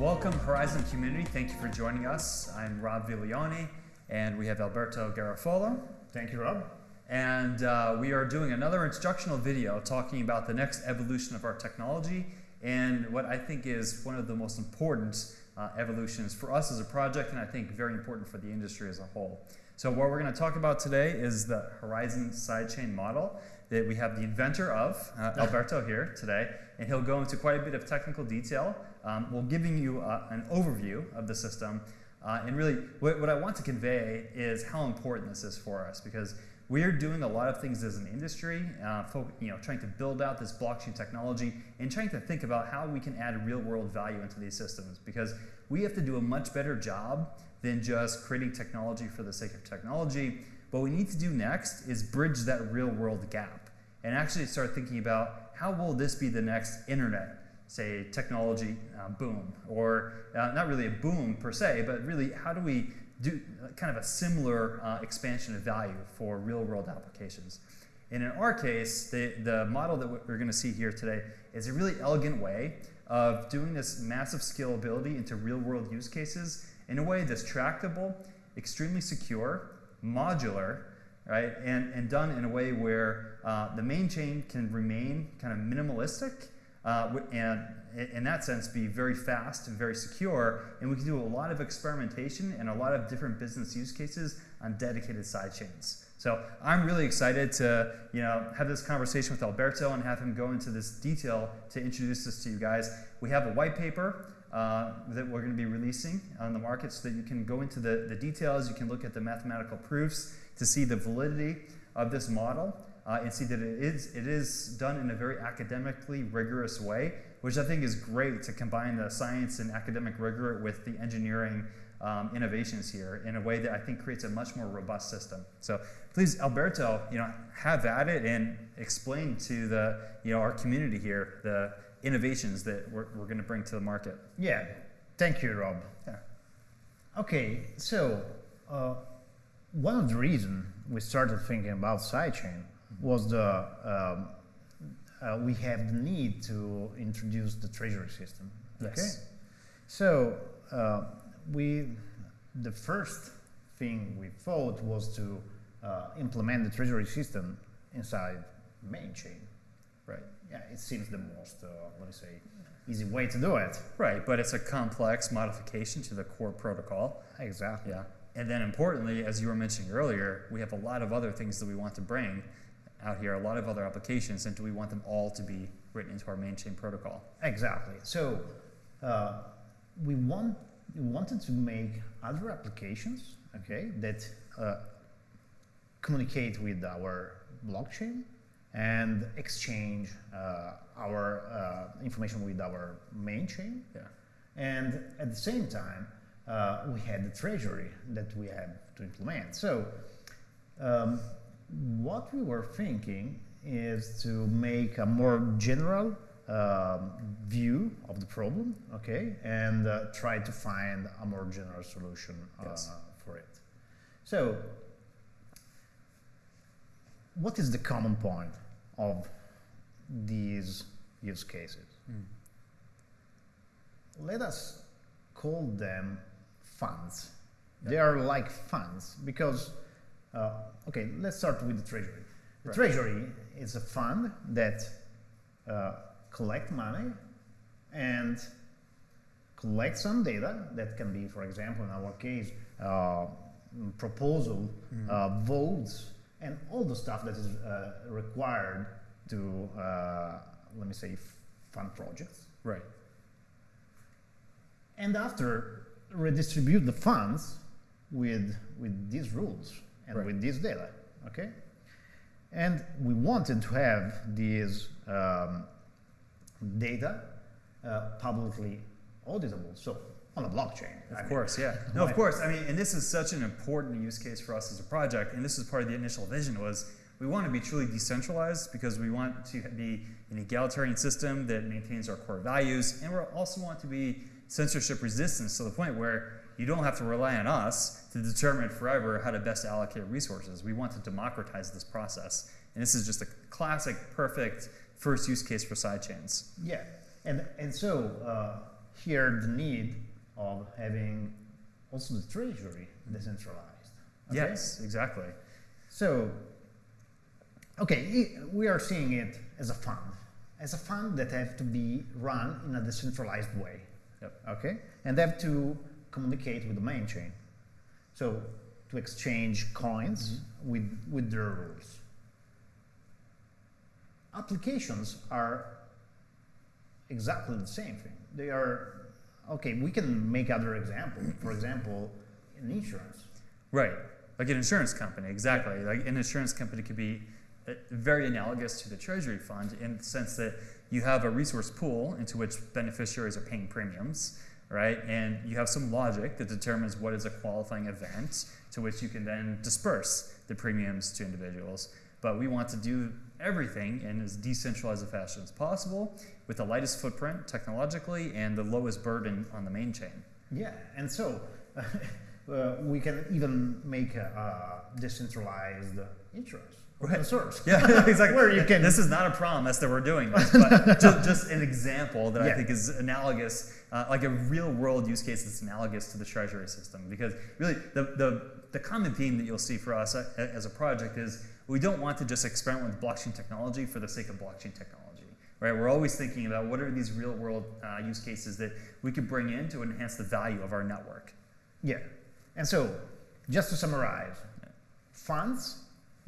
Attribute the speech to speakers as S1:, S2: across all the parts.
S1: Welcome, Horizen community. Thank you for joining us. I'm Rob Viglione, and we have Alberto Garoffolo.
S2: Thank you, Rob.
S1: And uh, we are doing another instructional video talking about the next evolution of our technology and what I think is one of the most important uh, evolutions for us as a project, and I think very important for the industry as a whole. So what we're going to talk about today is the Horizen sidechain model that we have the inventor of, uh, Alberto here today, and he'll go into quite a bit of technical detail. Um, we'll giving you uh, an overview of the system, uh, and really what, what I want to convey is how important this is for us because we're doing a lot of things as an industry, uh, you know, trying to build out this blockchain technology and trying to think about how we can add real world value into these systems because we have to do a much better job than just creating technology for the sake of technology. What we need to do next is bridge that real world gap and actually start thinking about how will this be the next internet, say technology uh, boom, or uh, not really a boom per se, but really how do we do kind of a similar uh, expansion of value for real world applications. And in our case, the, the model that we're going to see here today is a really elegant way of doing this massive scalability into real world use cases in a way that's tractable, extremely secure, modular, right? And, and done in a way where uh, the main chain can remain kind of minimalistic uh, and in that sense be very fast and very secure and we can do a lot of experimentation and a lot of different business use cases on dedicated side chains. So I'm really excited to you know have this conversation with Alberto and have him go into this detail to introduce this to you guys. We have a white paper uh, that we're going to be releasing on the market so that you can go into the, the details, you can look at the mathematical proofs to see the validity of this model uh, and see that it is, it is done in a very academically rigorous way, which I think is great to combine the science and academic rigor with the engineering um, innovations here in a way that I think creates a much more robust system. So please, Alberto, you know, have at it and explain to the, you know, our community here the innovations that we're, we're going to bring to the market.
S2: Yeah, thank you, Rob.
S1: Yeah.
S2: Okay, so uh, one of the reasons we started thinking about sidechain was the um, uh, we have the need to introduce the treasury system.
S1: Yes. Okay,
S2: so uh, we the first thing we thought was to uh, implement the treasury system inside main chain.
S1: Right.
S2: Yeah, it seems the most uh, let me say easy way to do it.
S1: Right, but it's a complex modification to the core protocol.
S2: Exactly.
S1: Yeah. And then importantly, as you were mentioning earlier, we have a lot of other things that we want to bring out here, a lot of other applications, and do we want them all to be written into our main chain protocol?
S2: Exactly. So uh, we want we wanted to make other applications, okay, that uh, communicate with our blockchain and exchange uh, our uh, information with our main chain.
S1: Yeah.
S2: And at the same time, uh, we had the treasury that we have to implement. So um, what we were thinking is to make a more general um, view of the problem, okay, and uh, try to find a more general solution uh, yes. for it. So, what is the common point of these use cases? Mm. Let us call them funds. Yep. They are like funds because uh, okay, let's start with the treasury. The right. treasury is a fund that uh, collect money and collect some data that can be, for example, in our case, uh, proposal, mm -hmm. votes, and all the stuff that is uh, required to, uh, let me say, fund projects.
S1: Right.
S2: And after redistribute the funds with, with these rules and right. with this data, okay? And we wanted to have these um, data uh, publicly auditable, so on a blockchain.
S1: Of I course, mean, yeah. No, of course. I mean, and this is such an important use case for us as a project, and this is part of the initial vision was we want to be truly decentralized because we want to be an egalitarian system that maintains our core values, and we also want to be censorship resistant to the point where you don't have to rely on us to determine forever how to best allocate resources. We want to democratize this process. And this is just a classic, perfect first use case for sidechains.
S2: Yeah, and, and so uh, here the need of having also the treasury decentralized. okay?
S1: Yes, exactly.
S2: So, okay, we are seeing it as a fund, as a fund that have to be run in a decentralized way.
S1: Yep.
S2: Okay, and they have to communicate with the main chain. So, to exchange coins with with their rules. Applications are exactly the same thing. They are okay. We can make other examples. For example, in insurance.
S1: Right. Like an insurance company, exactly. Like an insurance company could be uh, very analogous to the treasury fund in the sense that you have a resource pool into which beneficiaries are paying premiums, right? And you have some logic that determines what is a qualifying event to which you can then disperse the premiums to individuals. But we want to do everything in as decentralized a fashion as possible with the lightest footprint technologically and the lowest burden on the main chain.
S2: Yeah, and so uh, we can even make a, a decentralized insurance,
S1: Right.
S2: source.
S1: Yeah, exactly.
S2: Where you can-
S1: This is not a promise that we're doing this, but just, just an example that I think is analogous, uh, like a real world use case that's analogous to the treasury system. Because really, the, the, the common theme that you'll see for us a- as a project is we don't want to just experiment with blockchain technology for the sake of blockchain technology. Right? We're always thinking about what are these real world uh, use cases that we could bring in to enhance the value of our network.
S2: Yeah, and so just to summarize, funds,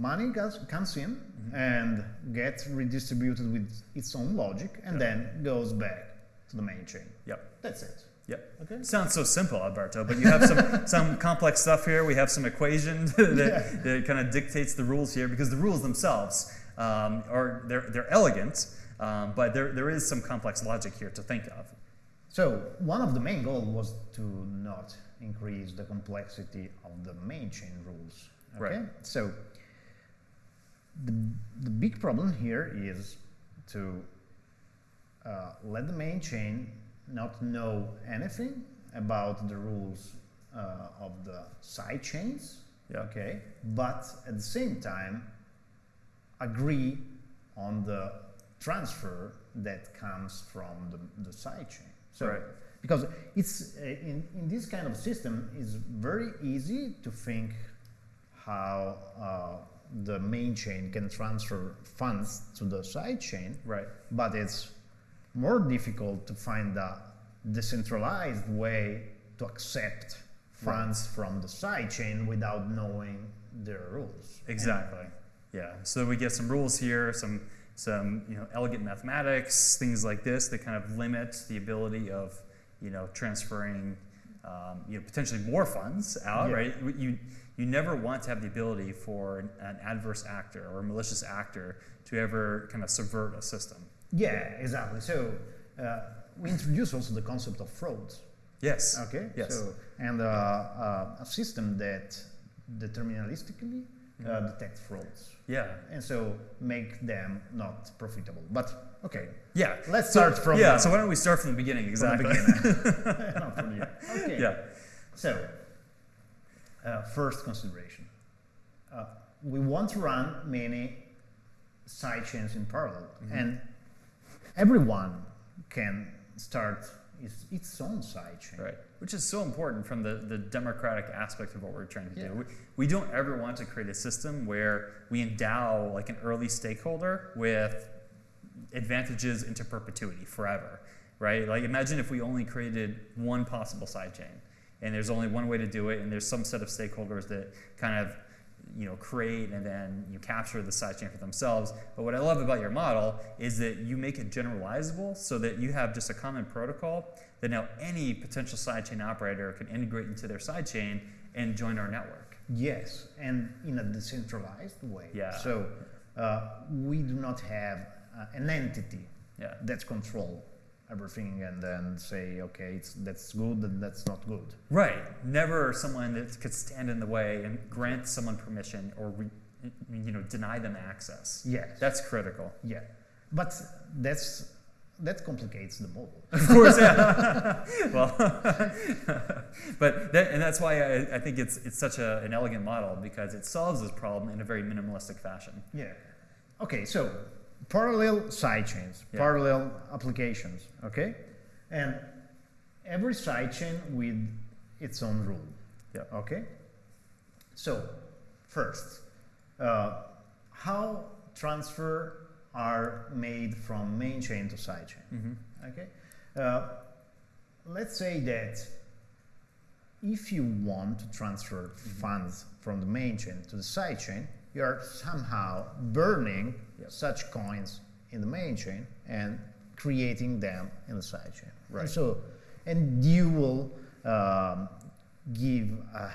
S2: money goes, comes in
S1: Mm-hmm.
S2: and gets redistributed with its own logic, and then goes back to the main chain.
S1: Yep.
S2: That's it.
S1: Yep.
S2: Okay.
S1: Sounds so simple, Alberto, but you have some, some complex stuff here. We have some equation that, that kind of dictates the rules here because the rules themselves um, are they're, they're elegant, um, but there, there is some complex logic here to think of.
S2: So one of the main goals was to not increase the complexity of the main chain rules. Okay.
S1: Right.
S2: So the, the big problem here is to uh, let the main chain not know anything about the rules uh, of the side chains.
S1: Yeah.
S2: Okay. But at the same time, agree on the transfer that comes from the, the side chain. So,
S1: Right.
S2: because it's uh, in, in this kind of system, it's very easy to think how uh, the main chain can transfer funds to the side chain,
S1: Right.
S2: but it's more difficult to find a decentralized way to accept funds from the side chain without knowing their rules.
S1: Exactly. Yeah. So we get some rules here, some some you know elegant mathematics, things like this that kind of limit the ability of you know transferring um, you know potentially more funds out.
S2: Yeah.
S1: Right. You you never want to have the ability for an, an adverse actor or a malicious actor to ever kind of subvert a system.
S2: Yeah, exactly. So uh, we introduce also the concept of frauds.
S1: Yes.
S2: Okay.
S1: Yes.
S2: So and uh, uh, a system that deterministically uh,
S1: Mm-hmm.
S2: detects frauds,
S1: Yeah.
S2: and so make them not profitable. But okay,
S1: Yeah.
S2: let's
S1: So-
S2: start from
S1: yeah. So why don't we start from the beginning?
S2: from
S1: Exactly.
S2: the beginning. Not from the end. Okay.
S1: yeah.
S2: So, uh, first consideration. Uh, we want to run many side chains in parallel,
S1: Mm-hmm.
S2: and everyone can start its, its own side chain.
S1: Right. Which is so important from the, the democratic aspect of what we're trying to
S2: Yeah.
S1: do. We, we don't ever want to create a system where we endow like an early stakeholder with advantages into perpetuity forever. Right? Like imagine if we only created one possible side chain and there's only one way to do it and there's some set of stakeholders that kind of you know create and then you capture the sidechain for themselves. But what I love about your model is that you make it generalizable so that you have just a common protocol that now any potential sidechain operator can integrate into their sidechain and join our network.
S2: Yes, and in a decentralized way.
S1: Yeah.
S2: So uh, we do not have uh, an entity
S1: Yeah.
S2: that control everything and then say, okay, it's, that's good and that's not good.
S1: Right. Never someone that could stand in the way and grant someone permission or re, you know deny them access.
S2: Yes.
S1: That's critical.
S2: Yeah, but that's that complicates the model.
S1: Of course, yeah. well, but that, and that's why I, I think it's it's such a, an elegant model because it solves this problem in a very minimalistic fashion.
S2: Yeah. Okay, so parallel sidechains,
S1: Yeah.
S2: parallel applications. Okay, and every sidechain with its own rule.
S1: yeah.
S2: Okay. So, first, uh, how transfer are made from main chain to sidechain?
S1: hmm
S2: Okay. Uh, let's say that if you want to transfer funds from the main chain to the side chain, you are somehow burning
S1: Yep.
S2: such coins in the main chain and creating them in the side chain.
S1: Right.
S2: And so, and you will um, give a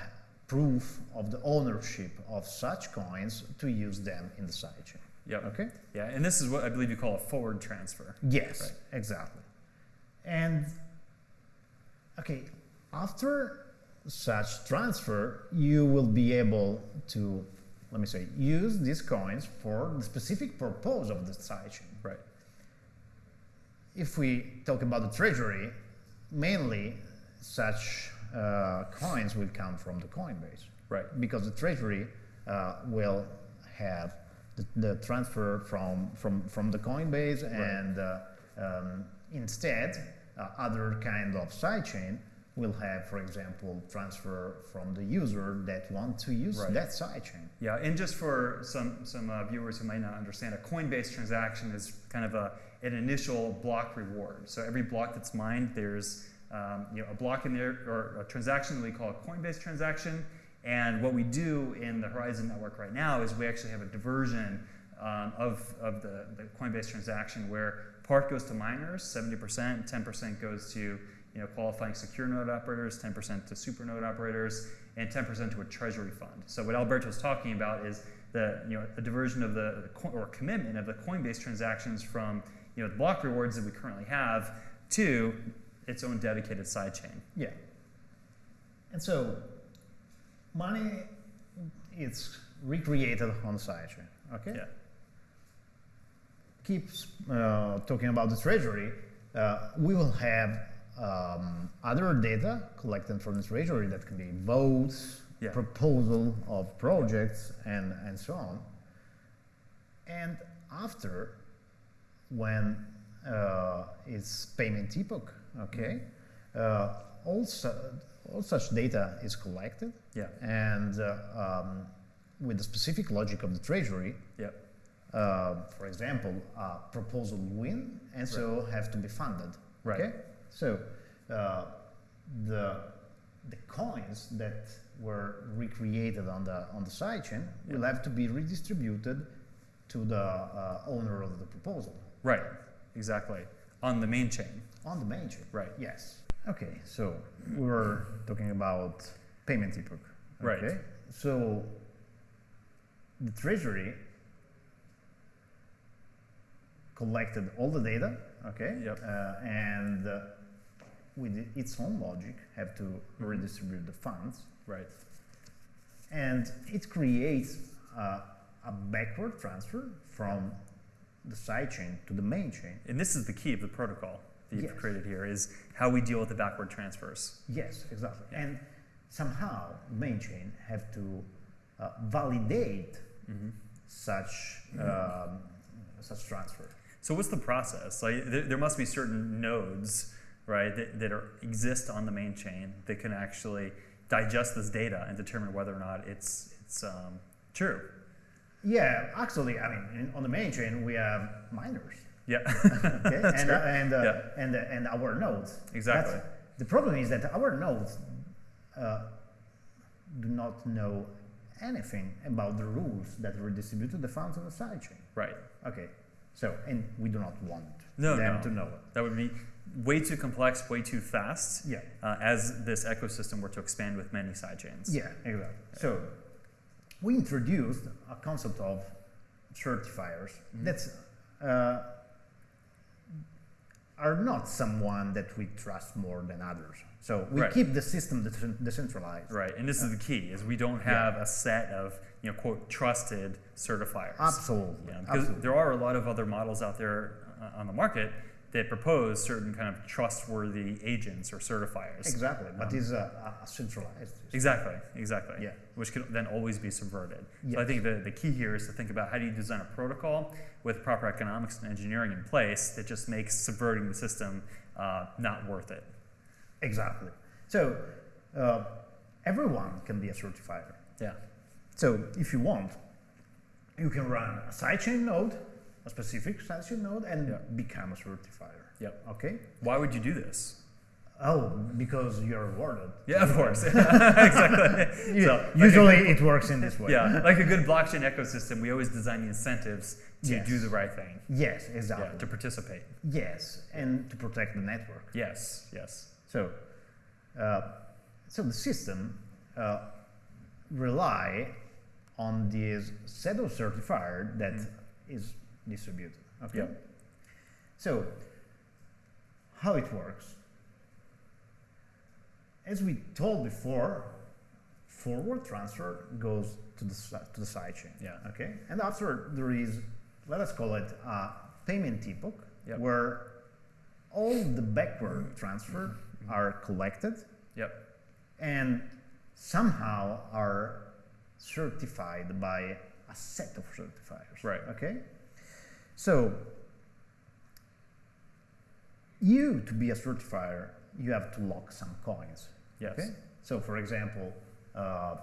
S2: proof of the ownership of such coins to use them in the side chain.
S1: Yep.
S2: Okay.
S1: Yeah, and this is what I believe you call a forward transfer.
S2: Yes,
S1: Right.
S2: exactly. And okay, after such transfer, you will be able to, let me say, use these coins for the specific purpose of the sidechain.
S1: Right.
S2: If we talk about the treasury, mainly such uh, coins will come from the Coinbase
S1: Right.
S2: because the treasury uh, will have the, the transfer from from from the Coinbase and uh, um, instead uh, other kind of sidechain will have, for example, transfer from the user that want to use
S1: Right.
S2: that sidechain.
S1: Yeah, and just for some some uh, viewers who might not understand, a Coinbase transaction is kind of a an initial block reward. So every block that's mined, there's um, you know a block in there or a transaction that we call a Coinbase transaction. And what we do in the Horizen network right now is we actually have a diversion um, of, of the, the Coinbase transaction where part goes to miners, 70%, 10% goes to you know, qualifying secure node operators, 10% to super node operators, and 10% to a treasury fund. So what Alberto was talking about is the you know a diversion of the, or commitment of the Coinbase transactions from you know the block rewards that we currently have to its own dedicated sidechain.
S2: Yeah. And so money it's recreated on the sidechain. Okay.
S1: Yeah.
S2: keep uh, talking about the treasury, uh, we will have um, other data collected from the treasury that can be votes,
S1: Yeah.
S2: proposal of projects, and, and so on. And after, when uh, it's payment epoch, okay, uh, all, all such data is collected,
S1: Yeah.
S2: and uh, um, with the specific logic of the treasury,
S1: Yep.
S2: uh, for example, a proposal win and so have to be funded.
S1: Right.
S2: Okay? So uh, the the coins that were recreated on the on the sidechain will have to be redistributed to the uh, owner of the proposal
S1: Right. Exactly. On the main chain.
S2: on the main chain.
S1: Right.
S2: Yes. Okay. So we were talking about payment epoch.
S1: Right.
S2: So the treasury collected all the data. Okay.
S1: Yep.
S2: Uh, and uh, with its own logic, have to
S1: Mm-hmm.
S2: redistribute the funds,
S1: Right.
S2: and it creates uh, a backward transfer from the side chain to the main chain.
S1: And this is the key of the protocol that you've
S2: Yes.
S1: created here is how we deal with the backward transfers.
S2: Yes, exactly. And somehow main chain have to uh, validate
S1: Mm-hmm.
S2: such um, such transfer.
S1: So what's the process? Like there, there must be certain nodes, right, that, that are, exist on the main chain that can actually digest this data and determine whether or not it's it's um, true.
S2: Yeah, actually, I mean, in, on the main chain we have miners,
S1: Yeah.
S2: okay, and uh, and uh,
S1: Yeah.
S2: and uh, and our nodes.
S1: Exactly.
S2: That's- the problem is that our nodes uh, do not know anything about the rules that redistributed the funds on the side chain.
S1: Right.
S2: Okay, so and we do not want
S1: No,
S2: them
S1: no.
S2: to know it.
S1: That would be way too complex, way too fast.
S2: Yeah.
S1: Uh, as this ecosystem were to expand with many sidechains.
S2: Yeah, exactly. So we introduced a concept of certifiers
S1: Mm-hmm.
S2: that uh, are not someone that we trust more than others. So we
S1: Right.
S2: keep the system decent- decentralized.
S1: Right. And this is the key: is we don't have a set of you know quote trusted certifiers.
S2: Absolutely.
S1: Yeah, because
S2: Absolutely.
S1: there are a lot of other models out there uh, on the market that propose certain kind of trustworthy agents or certifiers.
S2: Exactly, but
S1: Um,
S2: it's a, a centralized. system.
S1: Exactly, exactly.
S2: Yeah.
S1: Which can then always be subverted. So I think the, the key here is to think about how do you design a protocol with proper economics and engineering in place that just makes subverting the system uh, not worth it.
S2: Exactly. So uh, everyone can be a certifier.
S1: Yeah.
S2: So if you want, you can run a sidechain node, a specific sidechain node, and
S1: Yeah.
S2: become a certifier.
S1: Yep.
S2: Okay.
S1: Why would you do this?
S2: Oh, because you're rewarded.
S1: Yeah, of course. exactly. So, like
S2: usually
S1: good-
S2: it works in this way.
S1: yeah, like a good blockchain ecosystem, we always design the incentives to
S2: Yes.
S1: do the right thing.
S2: Yes,
S1: Yeah,
S2: exactly.
S1: to participate.
S2: yes, and to protect the network.
S1: Yes, yes.
S2: So, uh, so the system uh, rely on this set of certifier that is distributed. Okay.
S1: Yep.
S2: So, how it works? As we told before, forward transfer goes to the to the sidechain.
S1: Yeah.
S2: Okay. And after there is, let us call it a payment epoch,
S1: Yep.
S2: where all the backward transfer mm-hmm. Mm-hmm. are collected
S1: Yep.
S2: and somehow are certified by a set of certifiers.
S1: Right.
S2: Okay. So you to be a certifier, you have to lock some coins.
S1: Yes.
S2: Okay. So for example, uh,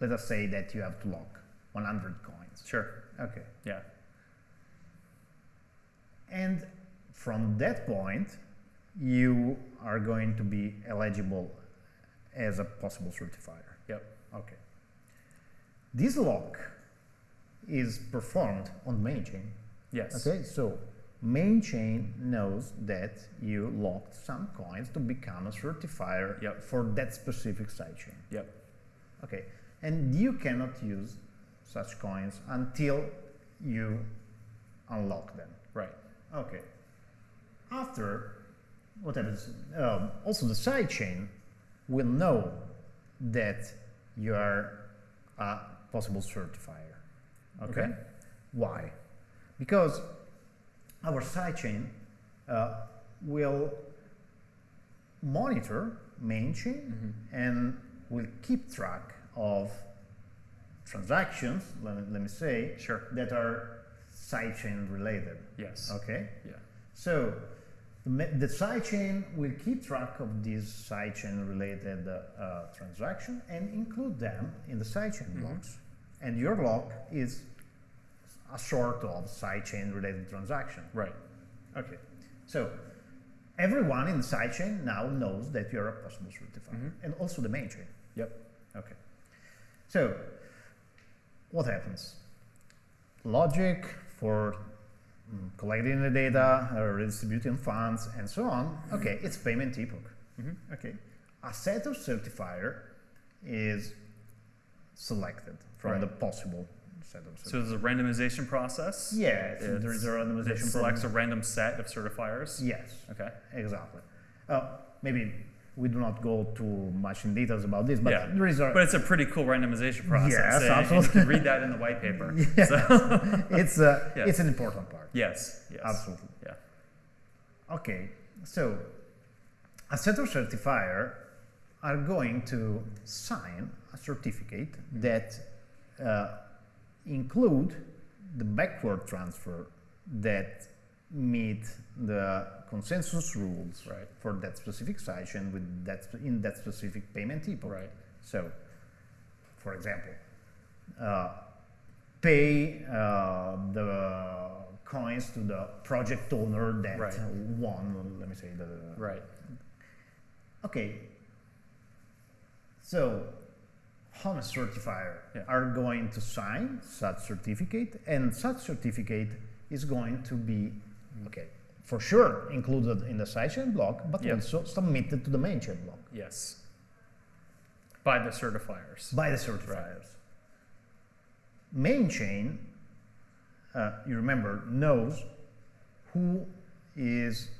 S2: let us say that you have to lock 100 coins.
S1: Sure.
S2: Okay.
S1: Yeah.
S2: And from that point, you are going to be eligible as a possible certifier.
S1: Yep.
S2: Okay. This lock is performed on main chain.
S1: Yes.
S2: Okay, so main chain knows that you locked some coins to become a certifier
S1: Yep.
S2: for that specific sidechain.
S1: Yep.
S2: Okay, and you cannot use such coins until you unlock them.
S1: Right.
S2: Okay. After, what happens? Um, also, the sidechain will know that you are a possible certifier. Okay.
S1: Okay.
S2: Why? Because our sidechain uh, will monitor main chain and will keep track of transactions, let me, let me say,
S1: Sure.
S2: that are sidechain related.
S1: Yes.
S2: Okay,
S1: Yeah.
S2: so the, sidechain will keep track of these sidechain related uh, transaction and include them in the sidechain
S1: Mhm.
S2: blocks. And your block is a sort of sidechain related transaction.
S1: Right.
S2: Okay, so everyone in the sidechain now knows that you're a possible certifier,
S1: Mhm.
S2: and also the main chain.
S1: Yep.
S2: Okay. So, what happens? Logic for mm, collecting the data, uh, redistributing funds, and so on. Okay, it's payment epoch.
S1: Mhm.
S2: Okay. A set of certifier is selected from
S1: Right.
S2: the possible set of.
S1: So there's a randomization process.
S2: yes,
S1: It's-
S2: there is a
S1: It
S2: randomization
S1: selects a random set of certifiers.
S2: Yes.
S1: Okay.
S2: Exactly. Uh, maybe we do not go too much in details about this, but
S1: Yeah.
S2: there is a
S1: But it's a pretty cool randomization process.
S2: Yes,
S1: and- and
S2: absolutely.
S1: you can read that in the white paper.
S2: Yeah.
S1: So,
S2: it's a,
S1: Yeah.
S2: it's an important part.
S1: yes. Yes.
S2: Absolutely.
S1: Yeah.
S2: Okay, so a set of certifier are going to sign a certificate that uh, include the backward transfer that meet the consensus rules
S1: Right.
S2: for that specific sidechain with that in that specific payment epoch.
S1: Right.
S2: So, for example, uh, pay uh, the coins to the project owner that
S1: Right.
S2: won, let me say, the.
S1: Right.
S2: Okay. So, HOME certifier
S1: Yeah.
S2: are going to sign such certificate, and such certificate is going to be, okay, for sure included in the sidechain block, but
S1: Yeah.
S2: also submitted to the main chain block
S1: Yes. By the certifiers.
S2: by the certifiers. Main chain, uh, you remember, knows who is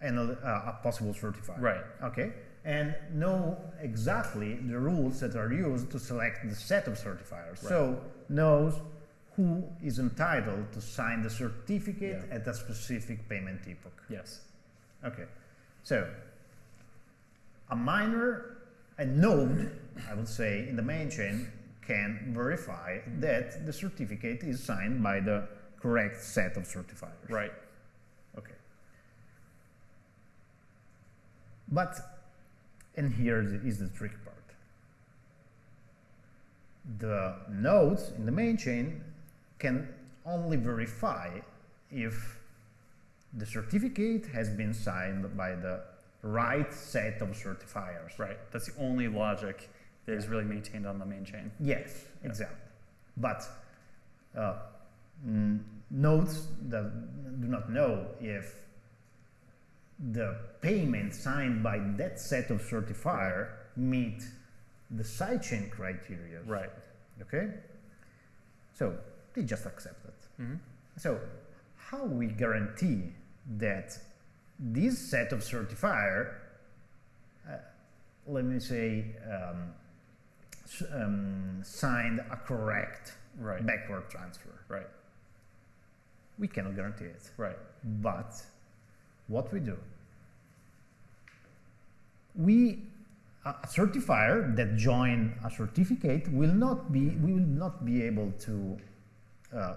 S2: an, uh, a possible certifier.
S1: Right.
S2: Okay. And know exactly the rules that are used to select the set of certifiers. So knows who is entitled to sign the certificate
S1: Yeah.
S2: at a specific payment epoch.
S1: Yes.
S2: Okay, so a miner, a node, I would say, in the main chain can verify that the certificate is signed by the correct set of certifiers.
S1: Right.
S2: Okay. But, and here is the trick part. The nodes in the main chain can only verify if the certificate has been signed by the right set of certifiers.
S1: Right. That's the only logic that is really maintained on the main chain.
S2: Yes,
S1: Yeah.
S2: exactly. But uh, nodes that do not know if the payment signed by that set of certifier meet the sidechain criteria.
S1: Right.
S2: Okay. So they just accept it.
S1: hmm
S2: So how we guarantee that this set of certifier, uh, let me say, um, um, signed a correct
S1: Right.
S2: backward transfer?
S1: Right.
S2: We cannot guarantee it.
S1: Right.
S2: But what we do, we a certifier that join a certificate will not be we will not be able to uh,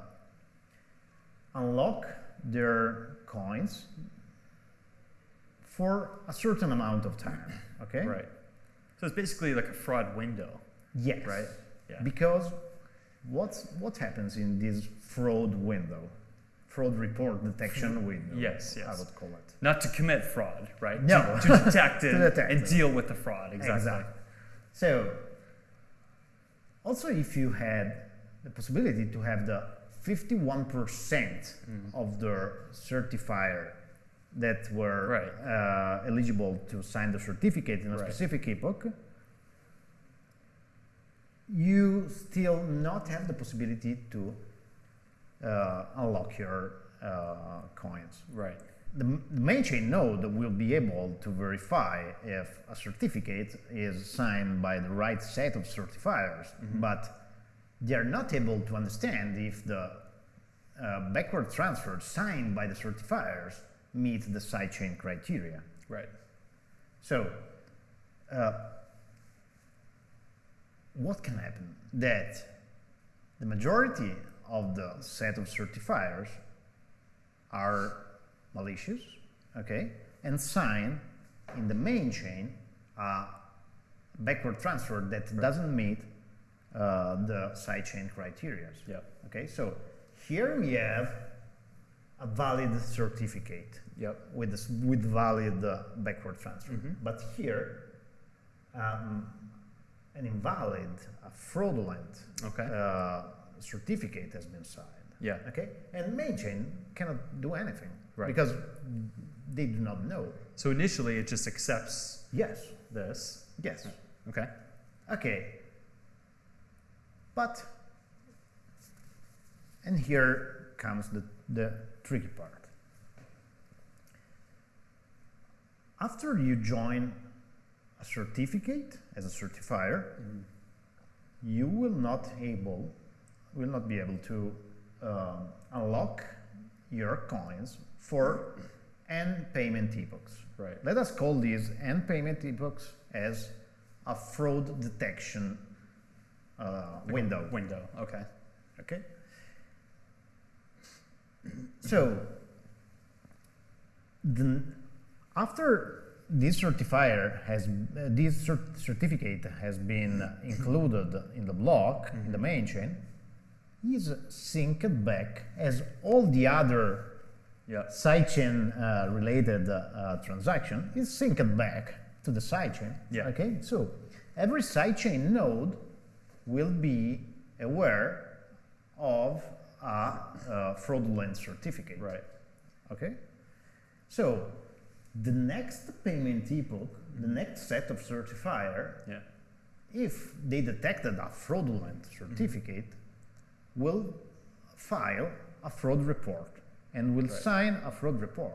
S2: unlock their coins for a certain amount of time. Okay.
S1: Right. So it's basically like a fraud window.
S2: Yes.
S1: Right. Yeah.
S2: Because what's what happens in this fraud window, fraud report detection window?
S1: Yes,
S2: I would call it.
S1: Not to commit fraud, right?
S2: No.
S1: To, to detect it
S2: To detect
S1: and
S2: it.
S1: deal with the fraud. Exactly.
S2: Exactly. So, also if you had the possibility to have the 51%
S1: Mm.
S2: of the certifier that were
S1: Right.
S2: uh, eligible to sign the certificate in a
S1: Right.
S2: specific epoch, you still not have the possibility to uh, unlock your uh, coins
S1: Right.
S2: the, the main chain node will be able to verify if a certificate is signed by the right set of certifiers, but they're not able to understand if the uh, backward transfer signed by the certifiers meet the sidechain criteria.
S1: Right.
S2: So, uh, what can happen? That the majority of the set of certifiers are malicious, okay, and sign in the main chain a backward transfer that doesn't meet uh, the sidechain criteria.
S1: Yep.
S2: Okay, so here we have a valid certificate
S1: Yep.
S2: with this, with valid uh, backward transfer.
S1: Mhm.
S2: But here, um, an invalid, a fraudulent
S1: Okay.
S2: uh, certificate has been signed.
S1: Yeah.
S2: Okay, and main chain cannot do anything
S1: Right.
S2: because they do not know.
S1: So initially it just accepts
S2: Yes,
S1: this.
S2: yes,
S1: Okay.
S2: okay. But, and here comes the, the tricky part. After you join a certificate as a certifier, mm-hmm. you will not able, will not be able to um, unlock your coins for n payment epochs.
S1: Right.
S2: Let us call these n payment epochs as a fraud detection uh, window.
S1: Window. Okay.
S2: Okay. So, the, after this certifier has, uh, this cert- certificate has been included in the block, in the main chain, is synced back as all the other
S1: Yeah.
S2: sidechain uh, related uh, transaction is synced back to the sidechain.
S1: Yeah.
S2: Okay. So every sidechain node will be aware of a uh, fraudulent certificate.
S1: Right.
S2: Okay. So the next payment epoch, the next set of certifier,
S1: Yeah.
S2: if they detected a fraudulent certificate, will file a fraud report and will
S1: Right.
S2: sign a fraud report.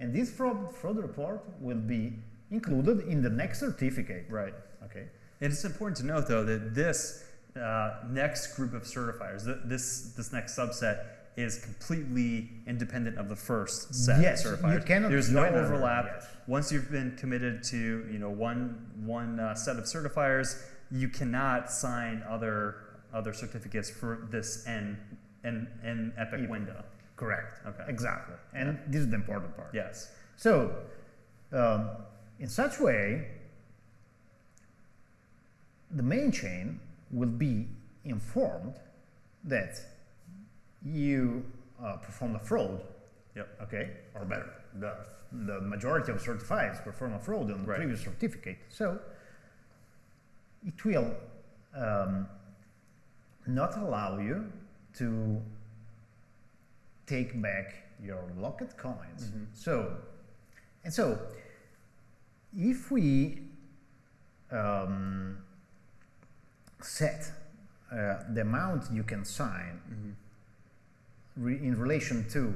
S2: And this fraud, fraud report will be included in the next certificate.
S1: Right.
S2: Okay.
S1: And it's important to note, though, that this uh, next group of certifiers, th- this this next subset, is completely independent of the first set
S2: Yes,
S1: of
S2: you
S1: certifiers.
S2: cannot
S1: There's no overlap.
S2: yes.
S1: Once you've been committed to you know one one uh, set of certifiers, you cannot sign other other certificates for this n n n epic window.
S2: Correct.
S1: Okay.
S2: Exactly. And this is the important part.
S1: Yes.
S2: So, um, in such way, the main chain will be informed that you uh, perform a fraud,
S1: Yep.
S2: okay, or better, the, the majority of certifieds perform a fraud on the
S1: Right.
S2: previous certificate. So it will um, not allow you to take back your locked coins.
S1: Mhm.
S2: So, and so, if we um, set uh, the amount you can sign
S1: Mhm.
S2: re- in relation to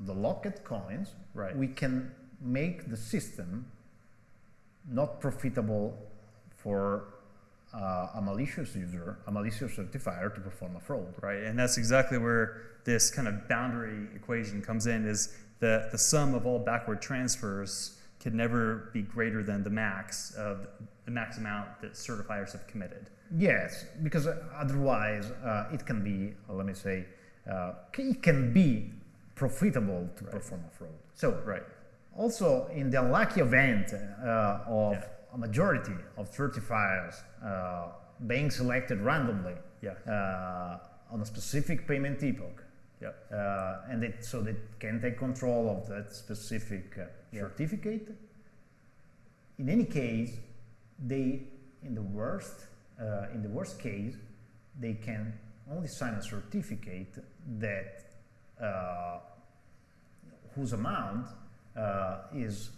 S2: the locked coins,
S1: Right.
S2: we can make the system not profitable for uh, a malicious user, a malicious certifier to perform a fraud.
S1: Right, and that's exactly where this kind of boundary equation comes in. Is the the sum of all backward transfers can never be greater than the max of the max amount that certifiers have committed.
S2: Yes, because otherwise uh, it can be, uh, let me say, uh, it can be profitable to
S1: Right.
S2: perform a fraud. So,
S1: Right.
S2: also in the unlucky event uh, of
S1: Yeah.
S2: A majority of certifiers uh, being selected randomly
S1: Yeah.
S2: uh, on a specific payment epoch,
S1: Yep.
S2: uh, and it, so they can take control of that specific uh,
S1: Yeah.
S2: certificate. In any case, they, in the worst, uh, in the worst case, they can only sign a certificate that uh, whose amount uh, is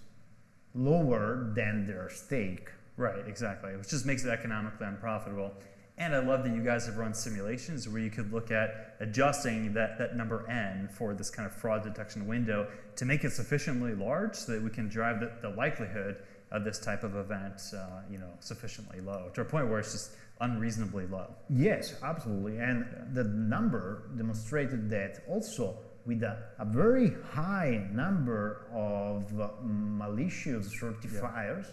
S2: lower than their stake.
S1: Right, exactly. Which just makes it economically unprofitable. And I love that you guys have run simulations where you could look at adjusting that, that number n for this kind of fraud detection window to make it sufficiently large so that we can drive the, the likelihood of this type of event, uh, you know, sufficiently low to a point where it's just unreasonably low.
S2: Yes, absolutely. And the number demonstrated that also with a, a very high number of uh, malicious certifiers,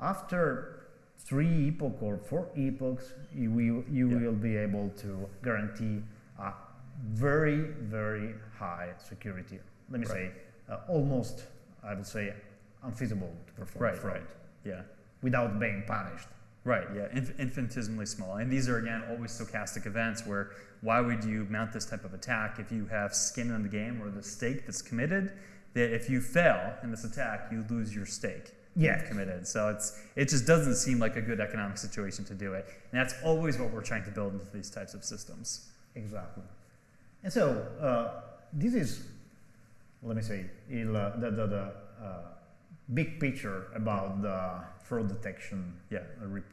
S2: after three epoch or four epochs, you will, you
S1: Yeah.
S2: will be able to guarantee a very, very high security. Let me
S1: Right.
S2: say, uh, almost, I would say, unfeasible to perform
S1: Right,
S2: fraud
S1: right. Yeah.
S2: without being punished.
S1: Right, yeah, inf- infinitesimally small. And these are, again, always stochastic events where why would you mount this type of attack if you have skin in the game or the stake that's committed? That if you fail in this attack, you lose your stake
S2: Yeah.
S1: you've committed. So it's it just doesn't seem like a good economic situation to do it. And that's always what we're trying to build into these types of systems.
S2: Exactly. And so uh, this is, let me say, il, the, the, the uh, big picture about the fraud detection
S1: Yeah.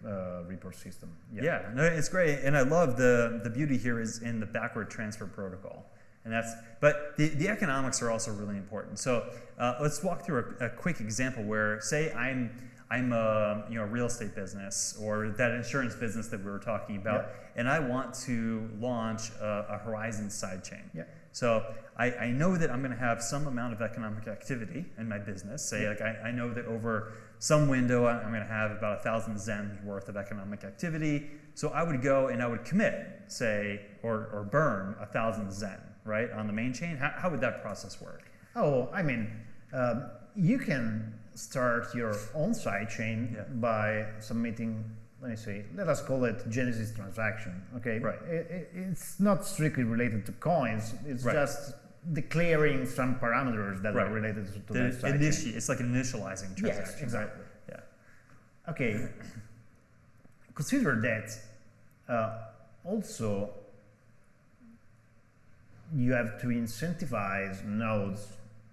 S2: uh, report system.
S1: Yeah. no, it's great, and I love the the beauty here is in the backward transfer protocol, and that's. But the, the economics are also really important. So uh, let's walk through a, a quick example where, say, I'm I'm a you know real estate business or that insurance business that we were talking about, and I want to launch a, a Horizen sidechain.
S2: Yeah.
S1: So I, I know that I'm going to have some amount of economic activity in my business. Say, like I, I know that over some window I'm going to have about a thousand zen worth of economic activity. So I would go and I would commit, say, or, or burn a thousand zen, right, on the main chain. How, how would that process work?
S2: Oh, I mean, um, you can start your own sidechain
S1: Yeah.
S2: by submitting, let me say, let us call it Genesis transaction. Okay,
S1: Right.
S2: It, it, it's not strictly related to coins. It's
S1: Right.
S2: just declaring some parameters that
S1: Right.
S2: are related to, to
S1: The
S2: that sidechain.
S1: initi- it's like an initializing transaction.
S2: Yes,
S1: right?
S2: exactly.
S1: Yeah.
S2: Okay, consider that uh, also you have to incentivize nodes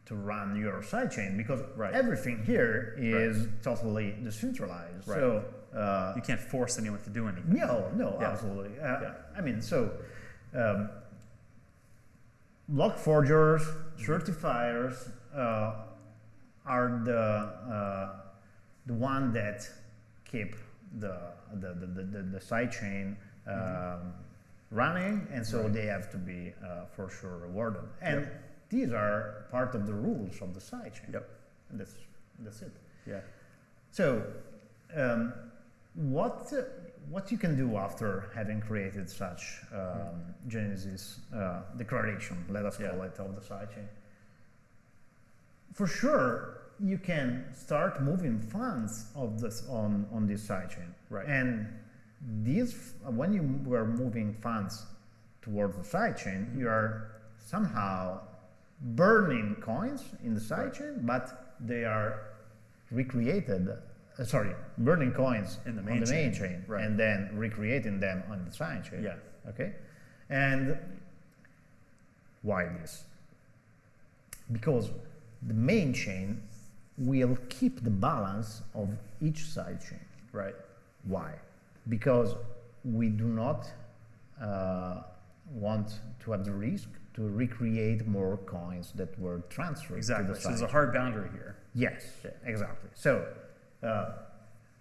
S2: to run your sidechain because
S1: Right.
S2: everything here is totally decentralized.
S1: Right.
S2: So, uh,
S1: You can't force anyone to do anything.
S2: no, no,
S1: Yeah.
S2: absolutely. Uh,
S1: Yeah.
S2: I mean, so um, block forgers, certifiers uh, are the uh, the one that keep the the the, the, the, the sidechain um, running, and so
S1: Mm-hmm. Right.
S2: they have to be uh, for sure rewarded. And
S1: Yep.
S2: these are part of the rules of the sidechain.
S1: Yep.
S2: And that's that's it.
S1: Yeah.
S2: So, um, what what you can do after having created such um, Genesis uh, declaration, let us call
S1: Yeah.
S2: it, of the sidechain? For sure, you can start moving funds of this on on this sidechain.
S1: Right.
S2: And these, when you were moving funds towards the sidechain, you are somehow burning coins in the sidechain, but they are recreated. Uh, sorry, burning coins
S1: In the
S2: on
S1: main
S2: the main
S1: chain,
S2: chain,
S1: right.
S2: and then recreating them on the side chain.
S1: Yeah.
S2: Okay. And why this? Because the main chain will keep the balance of each side chain.
S1: Right.
S2: Why? Because we do not uh, want to have the risk to recreate more coins that were transferred
S1: Exactly.
S2: to the
S1: So there's a hard boundary here.
S2: Yes, exactly. So, uh,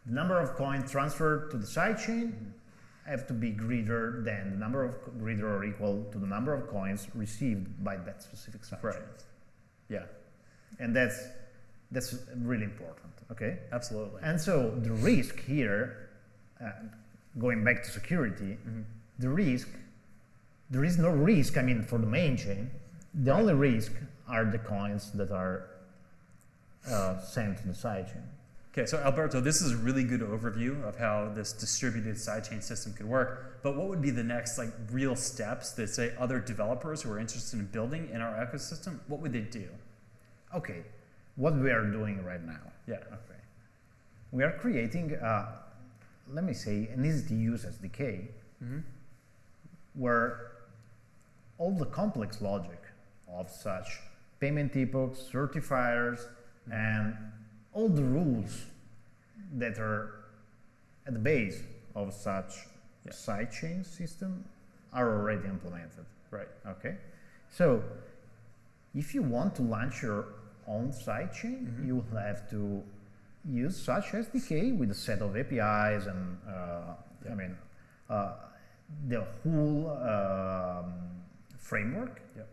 S2: the number of coins transferred to the sidechain have to be greater than the number of greater or equal to the number of coins received by that specific sidechain.
S1: Right. Yeah.
S2: And that's that's really important. Okay.
S1: Absolutely.
S2: And so the risk here, uh, going back to security,
S1: Mhm.
S2: the risk, there is no risk. I mean, for the main chain, the only risk are the coins that are uh, sent to the sidechain.
S1: Okay, so Alberto, this is a really good overview of how this distributed sidechain system could work. But what would be the next like real steps that say other developers who are interested in building in our ecosystem, what would they do?
S2: Okay, what we are doing right now.
S1: Yeah.
S2: Okay, we are creating, uh, let me say, an easy to use SDK
S1: Mm-hmm.
S2: where all the complex logic of such payment epochs, certifiers, and all the rules that are at the base of such
S1: Yeah.
S2: sidechain system are already implemented.
S1: Right.
S2: Okay, so if you want to launch your own sidechain,
S1: Mhm.
S2: you will have to use such SDK with a set of APIs and uh,
S1: Yeah.
S2: I mean uh, the whole um, framework
S1: Yep.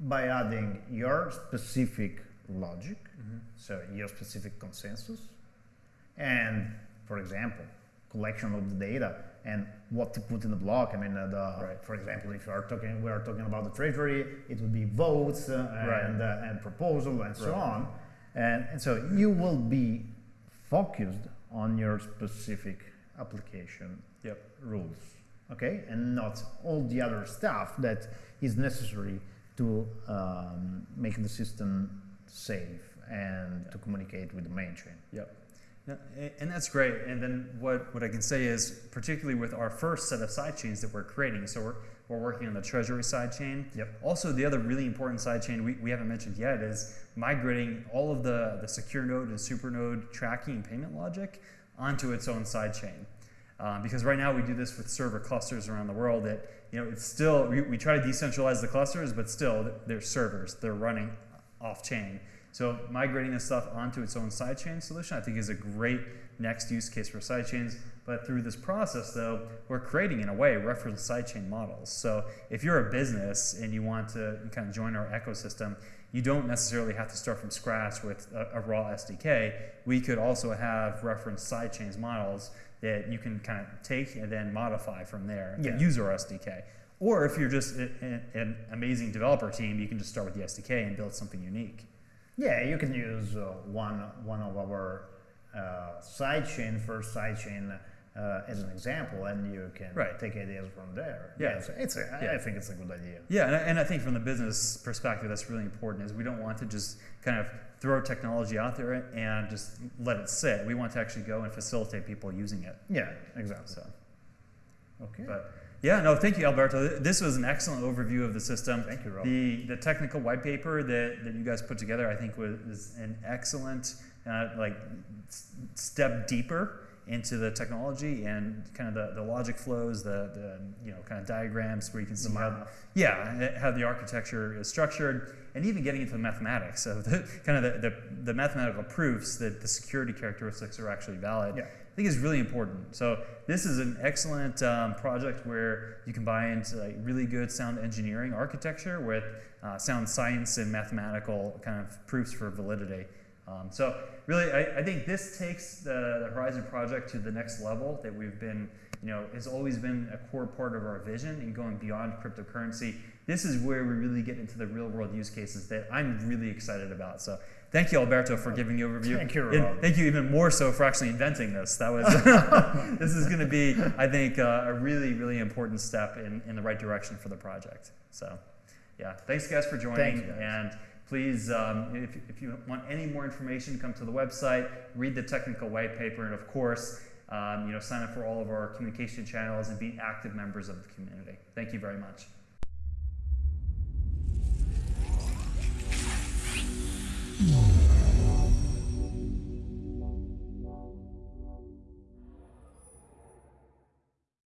S2: by adding your specific logic,
S1: Mm-hmm.
S2: so your specific consensus, and for example, collection of the data and what to put in the block. I mean, uh, the,
S1: Right.
S2: for example, if you are talking, we are talking about the treasury, it would be votes uh,
S1: Right.
S2: and uh, and proposal and so
S1: Right.
S2: on, and and so you will be focused on your specific application
S1: Yep.
S2: rules, okay, and not all the other stuff that is necessary to um, make the system safe and
S1: Yeah.
S2: to communicate with the main chain.
S1: Yep. Yeah, and that's great. And then what, what I can say is, particularly with our first set of sidechains that we're creating, so we're, we're working on the treasury sidechain.
S2: Yep.
S1: Also, the other really important sidechain we, we haven't mentioned yet is migrating all of the, the secure node and super node tracking and payment logic onto its own sidechain. Um, because right now we do this with server clusters around the world that, you know, it's still, we, we try to decentralize the clusters, but still they're servers, they're running off chain. So migrating this stuff onto its own sidechain solution, I think is a great next use case for sidechains. But through this process, though, we're creating, in a way, reference sidechain models. So if you're a business and you want to kind of join our ecosystem, you don't necessarily have to start from scratch with a, a raw SDK. We could also have reference sidechains models that you can kind of take and then modify from there
S2: Yeah.
S1: use our SDK. Or if you're just a- a- an amazing developer team, you can just start with the SDK and build something unique.
S2: Yeah, you can use uh, one one of our uh, sidechain first sidechain uh, as an example, and you can
S1: Right.
S2: take ideas from there.
S1: Yeah.
S2: it's, it's a, I-
S1: Yeah.
S2: I think it's a good idea.
S1: Yeah, and I, and I think from the business perspective, that's really important. Is we don't want to just kind of throw technology out there and just let it sit. We want to actually go and facilitate people using it.
S2: Yeah, exactly.
S1: So,
S2: Okay.
S1: but yeah, no, thank you, Alberto. This was an excellent overview of the system.
S2: Thank you, Rob.
S1: The the technical white paper that, that you guys put together, I think, was, was an excellent uh, like step deeper into the technology and kind of the, the logic flows, the, the you know kind of diagrams where you can see how yeah how the architecture is structured and even getting into the mathematics of the kind of the, the, the mathematical proofs that the security characteristics are actually valid.
S2: Yeah.
S1: Think is really important. So this is an excellent um, project where you combine like really good sound engineering architecture with uh, sound science and mathematical kind of proofs for validity. Um, so really, I, I think this takes the, the Horizen project to the next level that we've been, you know, has always been a core part of our vision in going beyond cryptocurrency. This is where we really get into the real world use cases that I'm really excited about. So thank you, Alberto, for giving the overview.
S2: Thank you,
S1: And thank you even more so for actually inventing this. That was this is going to be, I think, uh, a really, really important step in, in the right direction for the project. So, yeah, thanks guys for joining.
S2: Thank you, guys.
S1: And please, um, if, if you want any more information, come to the website, read the technical white paper, and of course, um, you know, sign up for all of our communication channels and be active members of the community. Thank you very much.
S3: Mm.